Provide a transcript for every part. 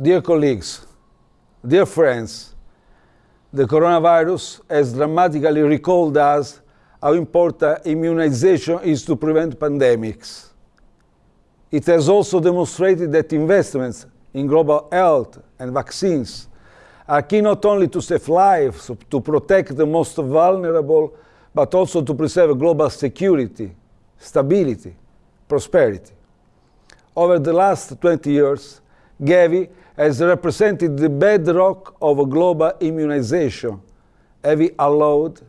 Dear colleagues, dear friends, the coronavirus has dramatically recalled us how important immunization is to prevent pandemics. It has also demonstrated that investments in global health and vaccines are key not only to save lives, to protect the most vulnerable, but also to preserve global security, stability, prosperity. Over the last 20 years, Gavi has represented the bedrock of global immunization, having allowed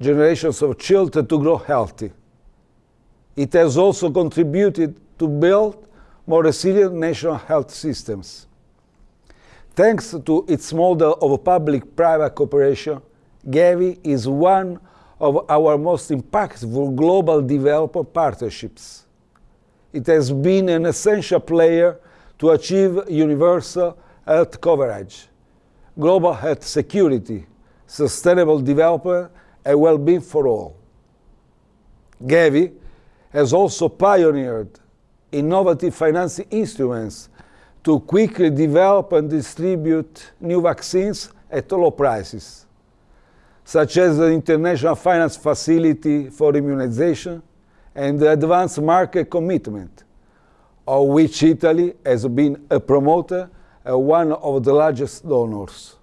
generations of children to grow healthy. It has also contributed to build more resilient national health systems. Thanks to its model of public-private cooperation, Gavi is one of our most impactful global developer partnerships. It has been an essential player to achieve universal health coverage, global health security, sustainable development, and well-being for all. Gavi has also pioneered innovative financing instruments to quickly develop and distribute new vaccines at low prices, such as the International Finance Facility for Immunization and the Advanced Market Commitment, of which Italy has been a promoter and one of the largest donors.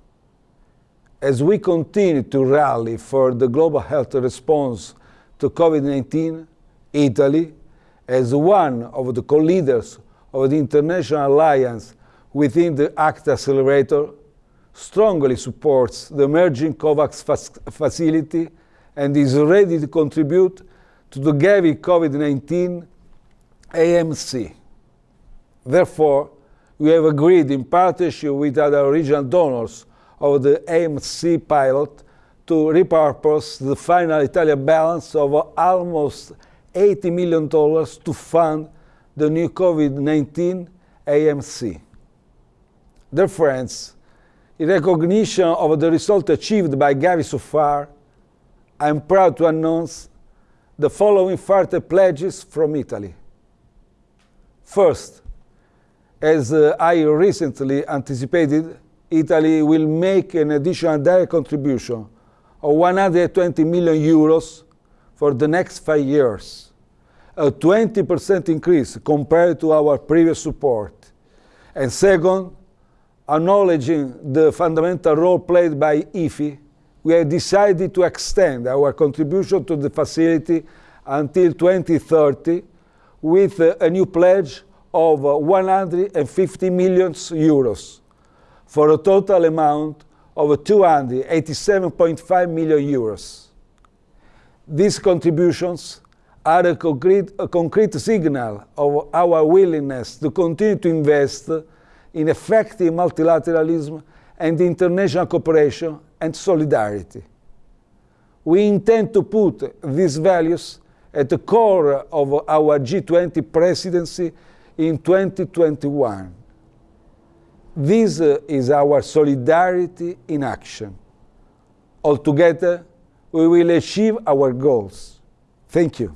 As we continue to rally for the global health response to COVID-19, Italy, as one of the co-leaders of the international alliance within the ACT Accelerator, strongly supports the emerging COVAX facility and is ready to contribute to the Gavi COVID-19 AMC. Therefore, we have agreed in partnership with other regional donors of the AMC pilot to repurpose the final Italian balance of almost $80 million to fund the new COVID-19 AMC. Dear friends, in recognition of the result achieved by Gavi so far, I am proud to announce the following further pledges from Italy. First, as uh, I recently anticipated, Italy will make an additional direct contribution of 120 million euros for the next five years, a 20% increase compared to our previous support. And second, acknowledging the fundamental role played by IFFIm, we have decided to extend our contribution to the facility until 2030 with a new pledge of uh, 150 million euros for a total amount of 287.5 million euros. These contributions are a concrete, a concrete signal of our willingness to continue to invest in effective multilateralism and international cooperation and solidarity. We intend to put these values at the core of our G20 presidency in 2021. This uh, is our solidarity in action. Altogether, we will achieve our goals. Thank you.